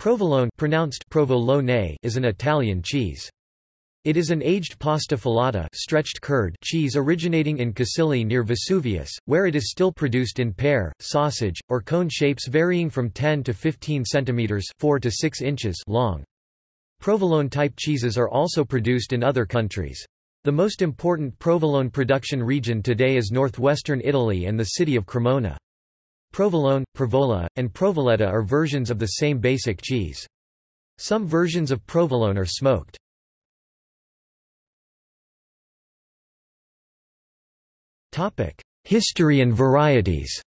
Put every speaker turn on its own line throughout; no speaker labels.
Provolone pronounced provolone is an Italian cheese. It is an aged pasta filata stretched curd cheese originating in Casilli near Vesuvius, where it is still produced in pear, sausage, or cone shapes varying from 10 to 15 cm 4 to 6 inches long. Provolone-type cheeses are also produced in other countries. The most important provolone production region today is northwestern Italy and the city of Cremona. Provolone, Provola, and Provoletta are versions of the same basic cheese. Some versions of provolone are smoked. History and varieties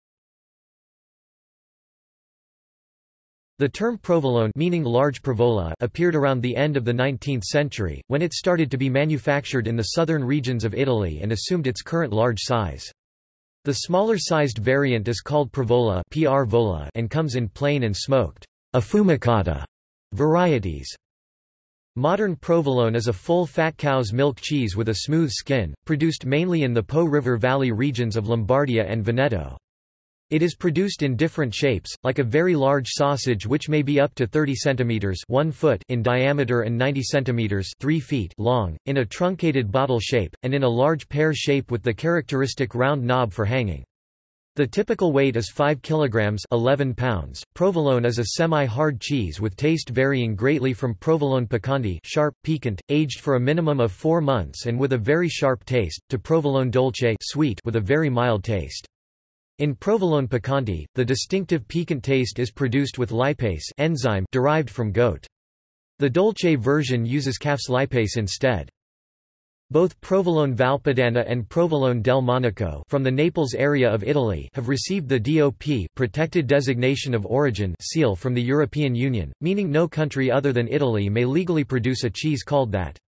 The term provolone meaning large provola appeared around the end of the 19th century, when it started to be manufactured in the southern regions of Italy and assumed its current large size. The smaller-sized variant is called Provola PR and comes in plain and smoked affumicata varieties. Modern provolone is a full-fat cow's milk cheese with a smooth skin, produced mainly in the Po River Valley regions of Lombardia and Veneto. It is produced in different shapes, like a very large sausage which may be up to 30 cm 1 foot in diameter and 90 cm 3 feet long, in a truncated bottle shape, and in a large pear shape with the characteristic round knob for hanging. The typical weight is 5 kg 11 pounds. Provolone is a semi-hard cheese with taste varying greatly from provolone piccante sharp, piquant, aged for a minimum of 4 months and with a very sharp taste, to provolone dolce sweet with a very mild taste. In provolone piccante, the distinctive piquant taste is produced with lipase enzyme derived from goat. The dolce version uses calf's lipase instead. Both Provolone Valpadana and Provolone del Monaco from the Naples area of Italy have received the DOP protected designation of origin seal from the European Union, meaning no country other than Italy may legally produce a cheese called that.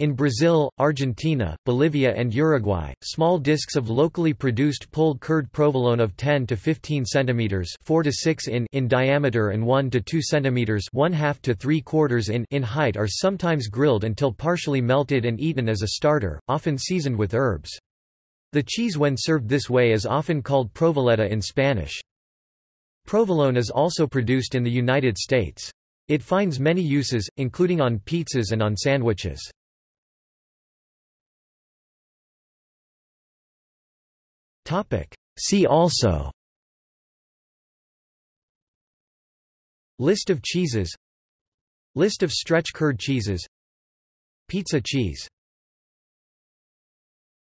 In Brazil, Argentina, Bolivia and Uruguay, small discs of locally produced pulled curd provolone of 10 to 15 cm 4 to 6 in, in diameter and 1 to 2 cm 1 half to 3 quarters in, in height are sometimes grilled until partially melted and eaten as a starter, often seasoned with herbs. The cheese when served this way is often called provoletta in Spanish. Provolone is also produced in the United States. It finds many uses, including on pizzas and on sandwiches. See also. List of cheeses. List of stretch curd cheeses. Pizza cheese